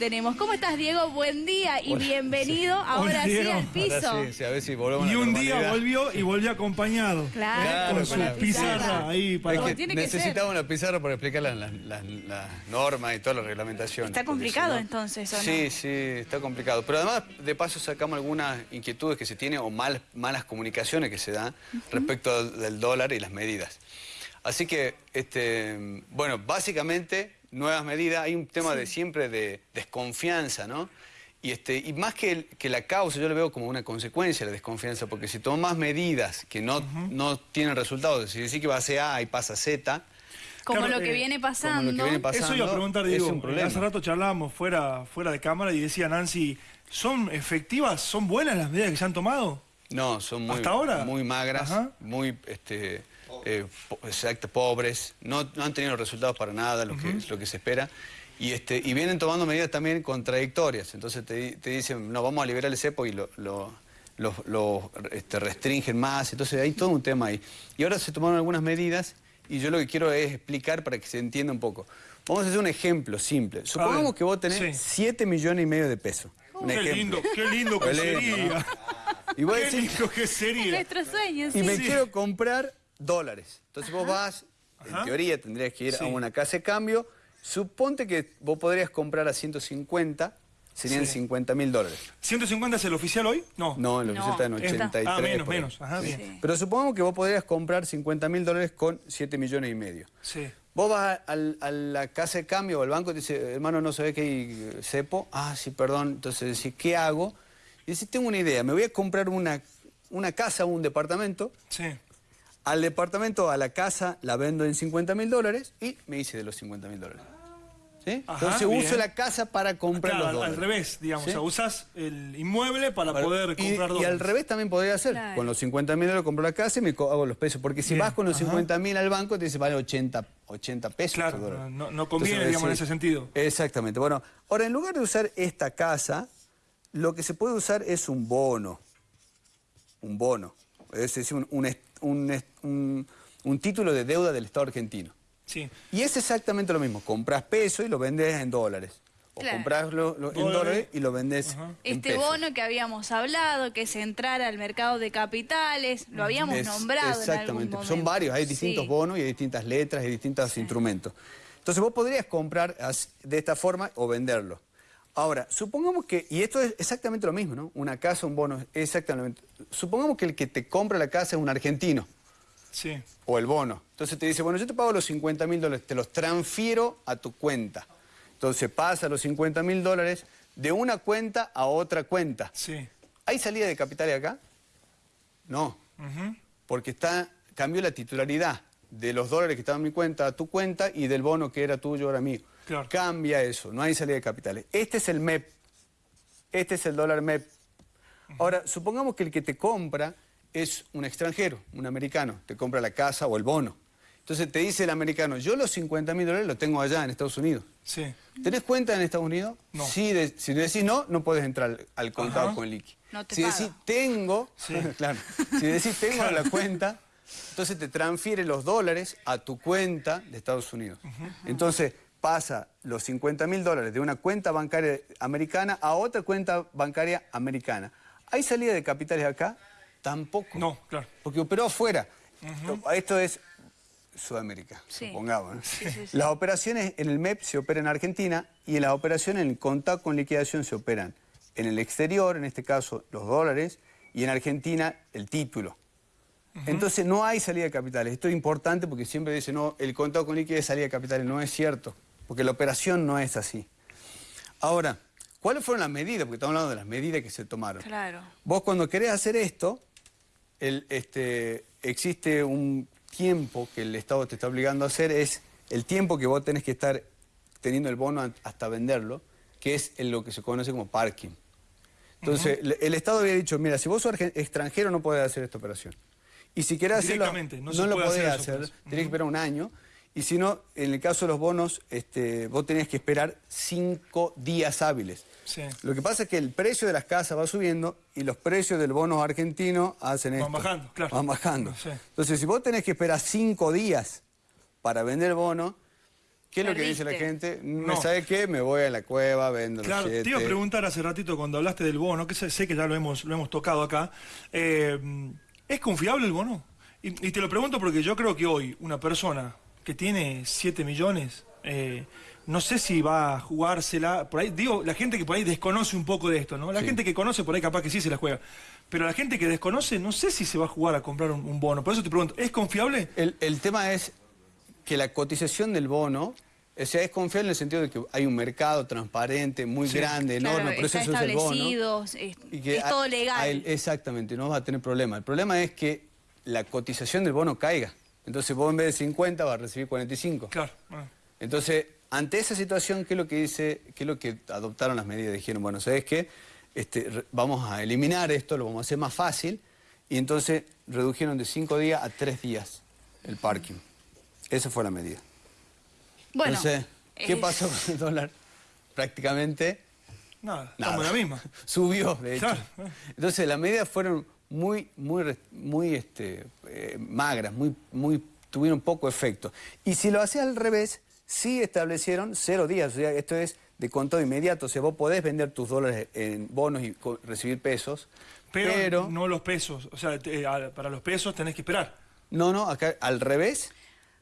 Tenemos. ¿Cómo estás, Diego? Buen día y bienvenido ahora sí Diego. al piso. Ahora sí, sí, a ver si volvemos a Y la un día volvió y volvió acompañado. Claro, Claro, con su la pizarra pizarra. ahí para... Es que tiene que necesitaba una pizarra para explicar las, las- las- las normas y todas las reglamentaciones. Está complicado, si no- entonces, ¿o no? Sí, sí, está complicado. Pero además, de paso, sacamos algunas inquietudes que se tienen o mal- malas comunicaciones que se dan respecto al- del dólar y las medidas. Así que, este, bueno, básicamente, nuevas medidas. Hay un tema de siempre de desconfianza, ¿no? Y, este, y más que, el- que la causa, yo lo veo como una consecuencia la desconfianza, porque si tomas medidas que no, no tienen resultados, si decís que va a ser A y pasa Z, Como Claro, lo que eh, viene como pasando. lo que viene pasando, Eso iba a preguntar, es Diego. un problema. Hace rato charlábamos fuera, fuera de cámara y decía Nancy, ¿son efectivas, son buenas las medidas que se han tomado? No, son muy, ¿Hasta ahora? muy magras, Ajá. muy este, eh, exacto, pobres, no, no han tenido resultados para nada, lo, que, lo que se espera. Y, este, y vienen tomando medidas también contradictorias. Entonces te, di- te dicen, no, vamos a liberar el cepo y lo, lo- lo- lo, este, restringen más. Entonces hay todo un tema ahí. Y ahora se tomaron algunas medidas y yo lo que quiero es explicar para que se entienda un poco. Vamos a hacer un ejemplo simple. Supongamos que vos tenés sí. 7 millones y medio de pesos. Un Qué ejemplo. lindo, qué lindo que Qué lindo, sería. Qué lindo que sería. Nuestro sueño, y me Sí. quiero comprar dólares. Entonces vos vas, en Ajá. teoría tendrías que ir Sí. a una casa de cambio. Suponte que vos podrías comprar a 150, serían Sí. 50 mil dólares. ¿150 es el oficial hoy? No. No, el No. oficial está en Está- 83. Ah, menos, menos. Ajá, bien. Pero supongamos que vos podrías comprar 50 mil dólares con 7 millones y medio. Sí. Vos vas al- a, la casa de cambio o al banco y te dice, hermano, ¿no sabés que hay cepo? Ah, sí, perdón. Entonces decís, ¿qué hago? Y decís, tengo una idea, me voy a comprar una, una casa o un departamento. Sí. Al departamento, a la casa, la vendo en 50 mil dólares y me hice de los 50 mil dólares. ¿Sí? Ajá, Entonces bien. uso la casa para comprar Claro, los al, dólares. al revés, digamos. ¿Sí? O sea, usás el inmueble para Para- poder y, comprar y dólares. al revés también podría hacer. Claro. Con los 50 mil dólares compro la casa y me hago los pesos. Porque si Bien, vas con los ajá. 50 mil al banco, te dice vale 80, 80 pesos. Claro, no- no conviene, Entonces, digamos, en ese sentido. Exactamente. Bueno, ahora en lugar de usar esta casa, lo que se puede usar es un bono. Un bono. Es decir, un, un un un- un título de deuda del Estado argentino. Sí. Y es exactamente lo mismo. Compras peso y lo vendes en dólares. O Claro. compras lo- lo- en Dólares. y lo vendes en Este bono que habíamos hablado, que es entrar al mercado de capitales, lo habíamos Es- nombrado en algún Exactamente. momento. Son varios, hay distintos Sí. bonos y hay distintas letras y distintos instrumentos. Entonces vos podrías comprar de esta forma o venderlo. Ahora, supongamos que, y esto es exactamente lo mismo, ¿no? Una casa, un bono, exactamente. Supongamos que el que te compra la casa es un argentino Sí. o el bono. Entonces te dice, bueno, yo te pago los 50 mil dólares, te los transfiero a tu cuenta. Entonces pasa los 50 mil dólares de una cuenta a otra cuenta. Sí. ¿Hay salida de capitales acá? No, porque está, cambió la titularidad de los dólares que estaban en mi cuenta a tu cuenta y del bono que era tuyo ahora mío. Claro. Cambia eso, no hay salida de capitales. Este es el MEP, este es el dólar MEP. Ahora, supongamos que el que te compra es un extranjero, un americano, te compra la casa o el bono. Entonces te dice el americano, yo los 50 mil dólares los tengo allá en Estados Unidos. Sí. ¿Tenés cuenta en Estados Unidos? No. Si, de- si decís no, no puedes entrar al, contado Ajá. con liqui. No te si decís tengo, Sí. claro, si decís tengo la cuenta, entonces te transfiere los dólares a tu cuenta de Estados Unidos. Entonces pasa los 50 mil dólares de una cuenta bancaria americana a otra cuenta bancaria americana. ¿Hay salida de capitales acá? Tampoco. No, claro. Porque operó afuera. Esto es Sudamérica, Sí. supongamos. ¿no? Sí, sí, sí. Las operaciones en el MEP se operan en Argentina y las operaciones en el contacto con liquidación se operan en el exterior, en este caso los dólares, y en Argentina el título. Entonces no hay salida de capitales. Esto es importante porque siempre dicen, no, el contado con liquidez es salida de capitales. No es cierto, porque la operación no es así. Ahora, ¿cuáles fueron las medidas? Porque estamos hablando de las medidas que se tomaron. Claro. Vos cuando querés hacer esto, el, este, existe un tiempo que el Estado te está obligando a hacer, es el tiempo que vos tenés que estar teniendo el bono hasta venderlo, que es en lo que se conoce como parking. Entonces, el Estado había dicho, mira, si vos sos extranjero no podés hacer esta operación. Y si querés hacerlo, no lo podés hacer hacer, tenés que esperar un año. Y si no, en el caso de los bonos, este, vos tenés que esperar cinco días hábiles. Sí. Lo que pasa es que el precio de las casas va subiendo y los precios del bono argentino hacen Van esto. bajando, claro. Van bajando. Sí. Entonces, si vos tenés que esperar cinco días para vender el bono, ¿Qué es lo que dice la gente? ¿Me No. sabe qué? Me voy a la cueva, vendo los Claro, te iba a siete. preguntar hace ratito cuando hablaste del bono, que sé, sé que ya lo hemos, lo hemos tocado acá. eh, ¿Es confiable el bono? Y, y te lo pregunto porque yo creo que hoy una persona que tiene 7 millones, eh, no sé si va a jugársela. Por ahí, digo, la gente que por ahí desconoce un poco de esto, ¿no? La Sí. gente que conoce por ahí capaz que sí se la juega. Pero la gente que desconoce, no sé si se va a jugar a comprar un, un bono. Por eso te pregunto, ¿es confiable? El, el tema es que la cotización del bono, o sea, es confiable en el sentido de que hay un mercado transparente, muy Sí. grande, enorme, Claro, por eso usa el bono. establecido, es, Y que es todo a legal. él- exactamente, no vas a tener problema. El problema es que la cotización del bono caiga. Entonces vos en vez de 50 vas a recibir 45. Claro. Entonces, ante esa situación, ¿qué es lo que dice, qué es lo que adoptaron las medidas? Dijeron, bueno, ¿sabes qué? Este, vamos a eliminar esto, lo vamos a hacer más fácil. Y entonces redujeron de 5 días a 3 días el parking. Esa fue la medida. bueno, entonces, ¿qué pasó con el dólar? Prácticamente Nada, nada. la misma. Subió, de hecho. Claro. Entonces, las medidas fueron muy, muy, muy este, eh, magras, muy, muy, tuvieron poco efecto. Y si lo hacías al revés, sí establecieron cero días. O sea, esto es de contado inmediato. O sea, vos podés vender tus dólares en bonos y recibir pesos. Pero, Pero, no los pesos. O sea, te- a- para los pesos tenés que esperar. no, no, acá al revés.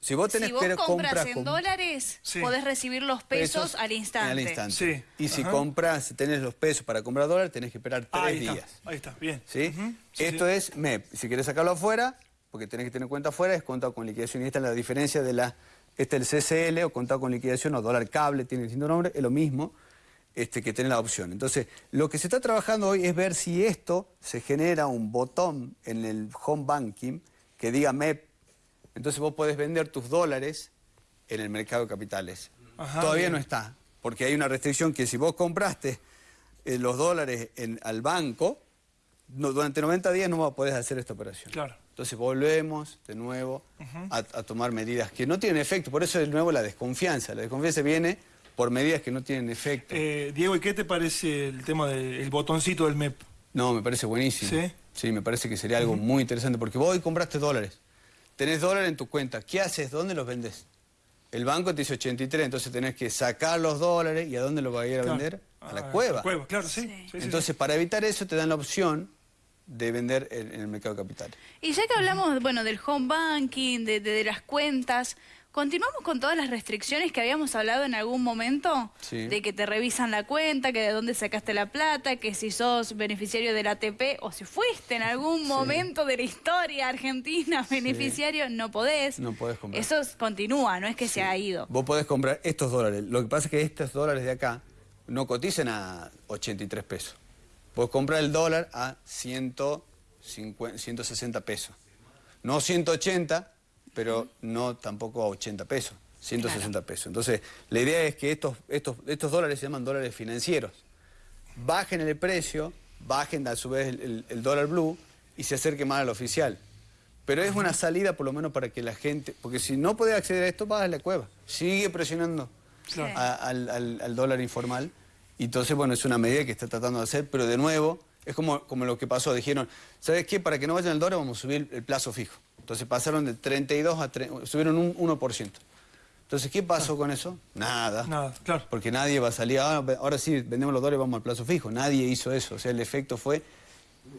Si vos tenés si vos que compras en con dólares, Sí. podés recibir los pesos, al instante. Al instante. Sí. Y si compras, si tenés los pesos para comprar dólares, tenés que esperar tres ahí días. está, ahí está, bien. ¿Sí? Esto sí. es MEP. Si querés sacarlo afuera, porque tenés que tener cuenta afuera, es contado con liquidación. Y esta es la diferencia de la. Este es el CCL o contado con liquidación o dólar cable, tiene distinto nombre, es lo mismo este, que tener la opción. Entonces, lo que se está trabajando hoy es ver si esto se genera un botón en el home banking que diga MEP. Entonces vos podés vender tus dólares en el mercado de capitales. Ajá, Todavía bien. no está, porque hay una restricción que si vos compraste eh, los dólares en- al banco, no- durante 90 días no vas a poder hacer esta operación. Claro. Entonces volvemos de nuevo a, a tomar medidas que no tienen efecto. Por eso de nuevo la desconfianza. La desconfianza viene por medidas que no tienen efecto. Eh, Diego, ¿y qué te parece el tema del botoncito del MEP? No, me parece buenísimo. ¿Sí? Sí, me parece que sería algo muy interesante. Porque vos hoy compraste dólares. Tenés dólares en tu cuenta. ¿Qué haces? ¿Dónde los vendes? El banco te dice 83, entonces tenés que sacar los dólares y ¿a dónde los vas a ir a Claro. vender? A la Ah, cueva. cueva, claro, sí. Entonces, para evitar eso, te dan la opción de vender en, en el mercado de capitales. Y ya que hablamos, bueno, del home banking, de, de- de las cuentas, ¿continuamos con todas las restricciones que habíamos hablado en algún momento? Sí. De que te revisan la cuenta, que de dónde sacaste la plata, que si sos beneficiario del ATP o si fuiste en algún momento de la historia argentina beneficiario, no podés. No podés comprar. Eso es- continúa, no es que se ha ido. Vos podés comprar estos dólares. Lo que pasa es que estos dólares de acá no cotizan a 83 pesos. Podés comprar el dólar a 150, 160 pesos. No 180, pero no tampoco a 80 pesos. 160 pesos. Entonces, la idea es que estos, estos, estos dólares se llaman dólares financieros. Bajen el precio, bajen a su vez el, el- el dólar blue y se acerque más al oficial. Pero es una salida por lo menos para que la gente, porque si no puede acceder a esto, vas a la cueva. Sigue presionando a- al, al- al dólar informal. Y entonces, bueno, es una medida que está tratando de hacer, pero de nuevo, es como, como lo que pasó. Dijeron, ¿sabes qué? Para que no vayan al dólar vamos a subir el plazo fijo. Entonces pasaron de 32 a... tre- subieron un 1%. Entonces, ¿qué pasó con eso? Nada. Nada, claro. Porque nadie va a salir, "Ah, ahora sí, vendemos los dólares, vamos al plazo fijo. Nadie hizo eso. O sea, el efecto fue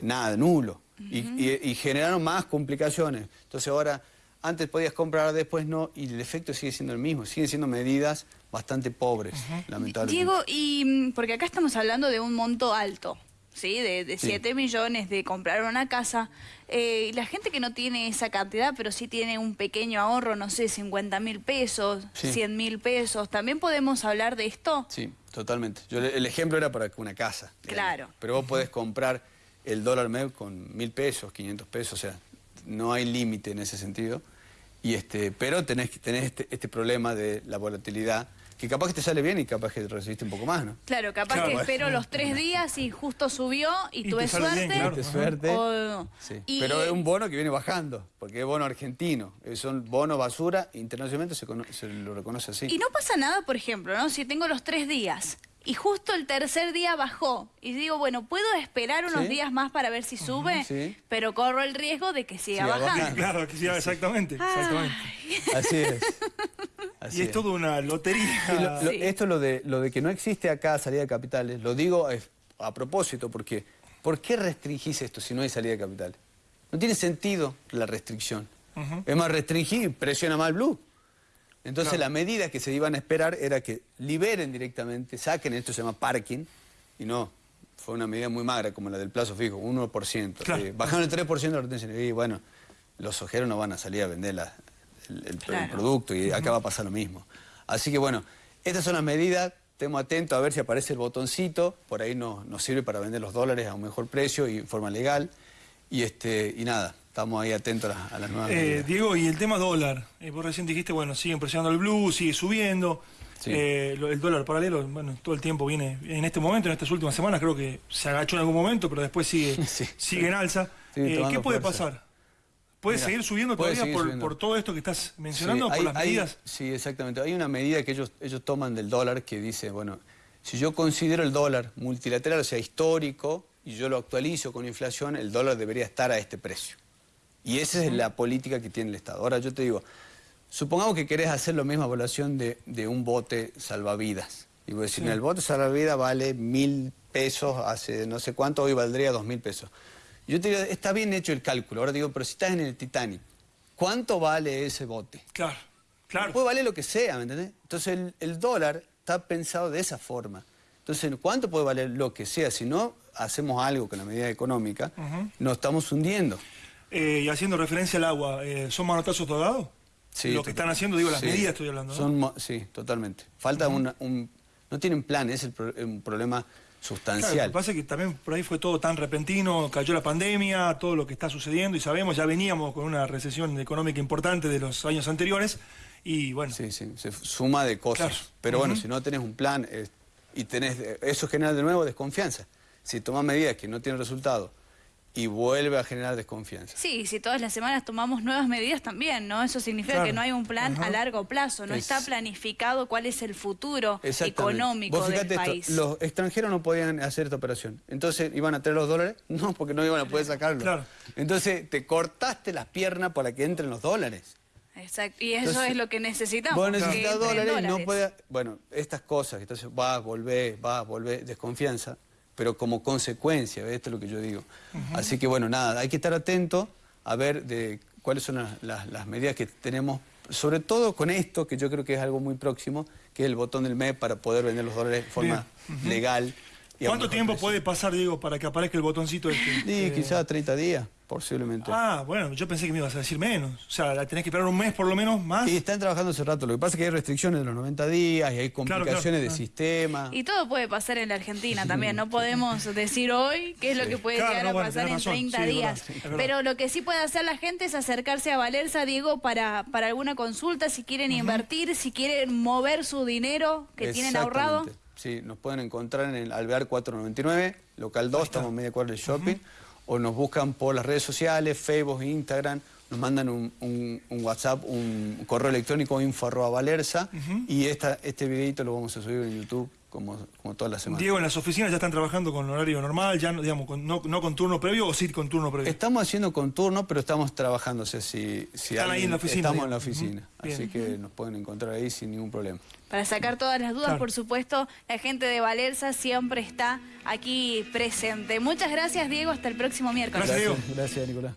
nada, nulo. Y- y, y generaron más complicaciones. Entonces ahora, antes podías comprar, después no, y el efecto sigue siendo el mismo. Siguen siendo medidas bastante pobres, lamentablemente. Diego, y mm, porque acá estamos hablando de un monto alto, ¿sí? De, de Sí. 7 millones, de comprar una casa. Eh, y la gente que no tiene esa cantidad, pero sí tiene un pequeño ahorro, no sé, 50 mil pesos, Sí. 100 mil pesos, ¿también podemos hablar de esto? Sí, totalmente. Yo, el ejemplo era para una casa. digamos. Claro. Pero vos podés comprar el dólar MEP con mil pesos, 500 pesos, o sea, no hay límite en ese sentido. Y este, pero tenés, que- tenés este, este problema de la volatilidad, que capaz que te sale bien y capaz que recibiste un poco más, ¿no? Claro, capaz Claro, que bueno. espero los tres días y justo subió y, Y te tuve sale bien, suerte. claro. Suerte. O- Sí. y- Pero es un bono que viene bajando, porque es bono argentino. Son bonos basura, internacionalmente se, cono- se lo reconoce así. Y no pasa nada, por ejemplo, ¿no? Si tengo los tres días y justo el tercer día bajó y digo, bueno, puedo esperar unos Sí. días más para ver si sube, sí. pero corro el riesgo de que siga Siga bajando. bajando. Claro, que exactamente. exactamente. Así es. Así y es, toda una lotería. Esto lo de, lo de que no existe acá salida de capitales, lo digo a propósito porque ¿por qué restringís esto si no hay salida de capitales? No tiene sentido la restricción. Es más, restringir presiona más el blue. Entonces la medida que se iban a esperar era que liberen directamente, saquen, esto se llama parking, y no, fue una medida muy magra como la del plazo fijo, 1%. Eh, bajaron el 3% de la retención y bueno, los ojeros no van a salir a vender el, producto y acá va a pasar lo mismo. Así que bueno, estas son las medidas, estemos atentos a ver si aparece el botoncito, por ahí nos, nos sirve para vender los dólares a un mejor precio y en forma legal. Y, este, y nada, estamos ahí atentos a, las nuevas eh, Diego, y el tema dólar, eh, vos recién dijiste, bueno, sigue presionando el blue, sigue subiendo. Eh, el dólar paralelo, bueno, todo el tiempo viene, en este momento, en estas últimas semanas, creo que se agachó en algún momento, pero después sigue, sigue en alza. ¿Qué puede pasar? ¿Puede seguir subiendo todavía por, todo esto que estás mencionando, por las medidas? sí, exactamente. Hay una medida que ellos, ellos toman del dólar que dice, bueno, si yo considero el dólar multilateral, o sea, histórico, y yo lo actualizo con inflación, el dólar debería estar a este precio. Y esa es la política que tiene el Estado. Ahora yo te digo, supongamos que querés hacer la misma evaluación de, un bote salvavidas. Y voy a decir, el bote salvavidas vale mil pesos, hace no sé cuánto, hoy valdría dos mil pesos. Yo te digo, está bien hecho el cálculo. Ahora digo, pero si estás en el Titanic, ¿cuánto vale ese bote? Claro, claro. Puede valer lo que sea, ¿me entendés? Entonces el, el dólar está pensado de esa forma. Entonces, ¿cuánto puede valer lo que sea? Si no hacemos algo con la medida económica, nos estamos hundiendo. Eh, y haciendo referencia al agua, eh, ¿son manotazos togados? Sí. Lo que están haciendo, digo, las medidas estoy hablando, Son, sí, totalmente. Falta un... No tienen plan, es el un problema sustancial. lo que pasa es que también por ahí fue todo tan repentino, cayó la pandemia, todo lo que está sucediendo y sabemos, ya veníamos con una recesión económica importante de los años anteriores y bueno. Sí, sí, se suma de cosas. Pero bueno, si no tenés un plan y tenés, eso genera de nuevo desconfianza si toma medidas que no tienen resultado y vuelve a generar desconfianza. Sí, si todas las semanas tomamos nuevas medidas también, ¿no? Eso significa que no hay un plan a largo plazo, no está planificado cuál es el futuro económico Vos del país. los extranjeros no podían hacer esta operación, entonces iban a tener los dólares, no, porque no iban a poder sacarlos. Claro. Entonces te cortaste las piernas para que entren los dólares. Exacto, y eso es lo que necesitamos. Vos necesitas dólares, y no puede... Bueno, estas cosas, entonces vas, volvés, vas, volvés, desconfianza pero como consecuencia, esto es lo que yo digo. Así que bueno, nada, hay que estar atento a ver de cuáles son las, medidas que tenemos, sobre todo con esto, que yo creo que es algo muy próximo, que es el botón del MEP para poder vender los dólares de forma legal. ¿Cuánto tiempo puede pasar, Diego, para que aparezca el botoncito este? Sí, eh, quizás 30 días. Posiblemente. Ah, bueno, yo pensé que me ibas a decir menos. O sea, la tenés que esperar un mes por lo menos más. Sí, están trabajando hace rato. Lo que pasa es que hay restricciones de los 90 días y hay complicaciones de sistema. Y todo puede pasar en la Argentina también. No podemos decir hoy qué es lo que puede llegar a pasar en 30 días. Pero lo que sí puede hacer la gente es acercarse a Valerza, Diego, para, para alguna consulta, si quieren invertir, si quieren mover su dinero que tienen ahorrado. Sí, nos pueden encontrar en el Alvear 499, local 2, estamos en media cuadra del shopping o nos buscan por las redes sociales, Facebook, Instagram, nos mandan un, WhatsApp, un correo electrónico info arroba valerza y esta, este videito lo vamos a subir en YouTube como, como todas las semanas. Diego, ¿en las oficinas ya están trabajando con horario normal, ya digamos, no, con turno previo o sí con turno previo? Estamos haciendo con turno, pero estamos trabajando, o sea, si, si Están ahí en la oficina. Estamos en la oficina, así que nos pueden encontrar ahí sin ningún problema. Para sacar todas las dudas, por supuesto, la gente de Valerza siempre está aquí presente. Muchas gracias, Diego. Hasta el próximo miércoles. Gracias, Diego. Gracias, Nicolás.